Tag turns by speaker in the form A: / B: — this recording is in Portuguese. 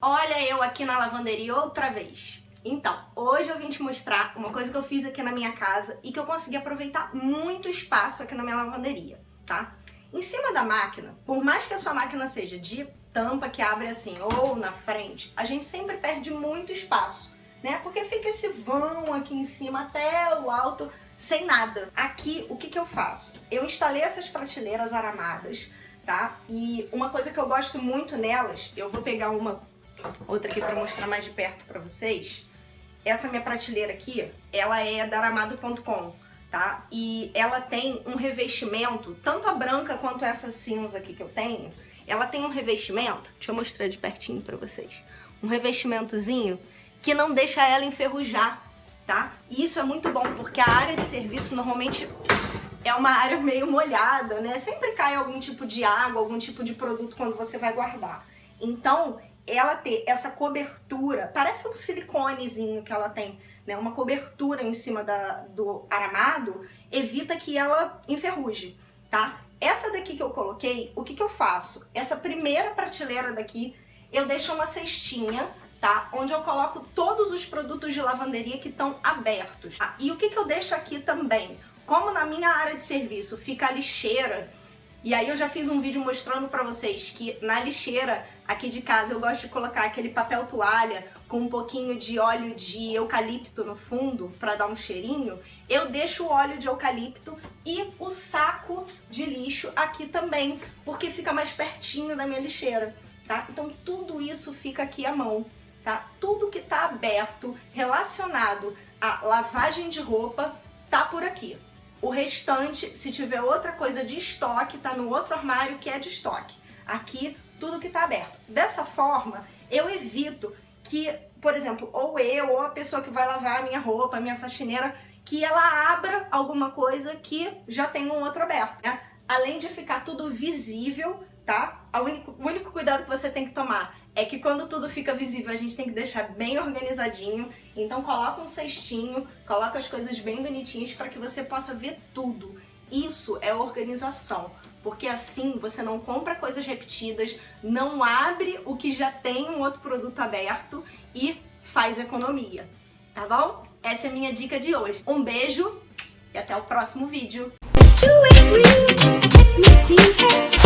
A: Olha eu aqui na lavanderia outra vez. Então, hoje eu vim te mostrar uma coisa que eu fiz aqui na minha casa e que eu consegui aproveitar muito espaço aqui na minha lavanderia, tá? Em cima da máquina, por mais que a sua máquina seja de tampa que abre assim ou na frente, a gente sempre perde muito espaço, né? Porque fica esse vão aqui em cima até o alto sem nada. Aqui, o que que eu faço? Eu instalei essas prateleiras aramadas, tá? E uma coisa que eu gosto muito nelas, eu vou pegar uma outra aqui para mostrar mais de perto para vocês. Essa minha prateleira aqui, ela é da aramado.com, tá? E ela tem um revestimento, tanto a branca quanto essa cinza aqui que eu tenho, ela tem um revestimento, deixa eu mostrar de pertinho para vocês, um revestimentozinho que não deixa ela enferrujar, tá? E isso é muito bom, porque a área de serviço normalmente é uma área meio molhada, né? Sempre cai algum tipo de água, algum tipo de produto quando você vai guardar. Então, ela ter essa cobertura, parece um siliconezinho que ela tem, né? Uma cobertura em cima da, do aramado, evita que ela enferruje, tá? Essa daqui que eu coloquei, o que que eu faço? Essa primeira prateleira daqui, eu deixo uma cestinha, tá? Onde eu coloco todos os produtos de lavanderia que estão abertos. Tá? E o que que eu deixo aqui também? Como na minha área de serviço fica a lixeira, e aí eu já fiz um vídeo mostrando pra vocês que na lixeira aqui de casa eu gosto de colocar aquele papel toalha com um pouquinho de óleo de eucalipto no fundo para dar um cheirinho. Eu deixo o óleo de eucalipto e o saco de lixo aqui também, porque fica mais pertinho da minha lixeira, tá? Então tudo isso fica aqui à mão, tá? Tudo que tá aberto relacionado à lavagem de roupa tá por aqui. O restante, se tiver outra coisa de estoque, tá no outro armário que é de estoque. Aqui, tudo que tá aberto. Dessa forma, eu evito que, por exemplo, ou eu ou a pessoa que vai lavar a minha roupa, a minha faxineira, que ela abra alguma coisa que já tem um outro aberto, né? Além de ficar tudo visível, tá? O único, o único cuidado que você tem que tomar é que quando tudo fica visível a gente tem que deixar bem organizadinho, então coloca um cestinho, coloca as coisas bem bonitinhas para que você possa ver tudo. Isso é organização, porque assim você não compra coisas repetidas, não abre o que já tem um outro produto aberto e faz economia, tá bom? Essa é a minha dica de hoje. Um beijo e até o próximo vídeo. Do it, through. Let me see it.